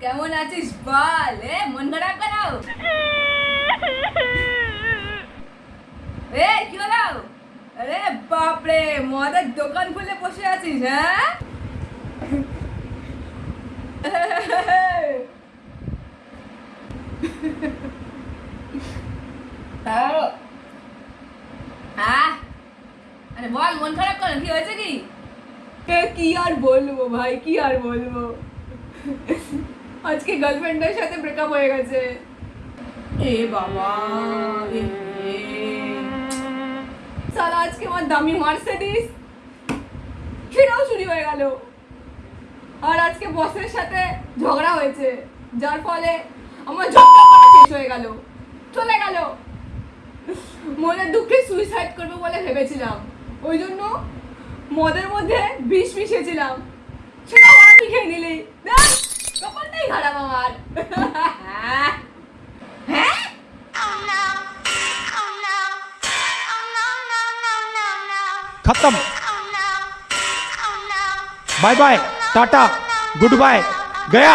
কেমন আছিস বল? এ, মন খারাপ কেন? এ, কি হলো? আরে বাপরে, মদের দোকান খুলে বসে আছিস হ্যাঁ? হ্যাঁ? হ্যাঁ? বল, মন খারাপ কি হয়েছে কি কি আর বলব ভাই, কি আর বলব? আজকে গার্লফ্রেন্ডের সাথে ব্রেকআপ হয়ে গেছে। এ বাবা। সালা, আজকে আমার দামি মার্সিডিস সেটাও চুরি হয়ে গেল। আর আজকে বসের সাথে ঝগড়া হয়েছে, যার ফলে আমার ঝগড়া শেষ হয়ে গেল। চলে গেল। মনের দুঃখে সুইসাইড করব বলে ভেবেছিলাম। ওই জন্য মদের মধ্যে বিষ মিশিয়েছিলাম। সেটা তুই খেয়ে নিলি। खत्म bye bye tata good bye गया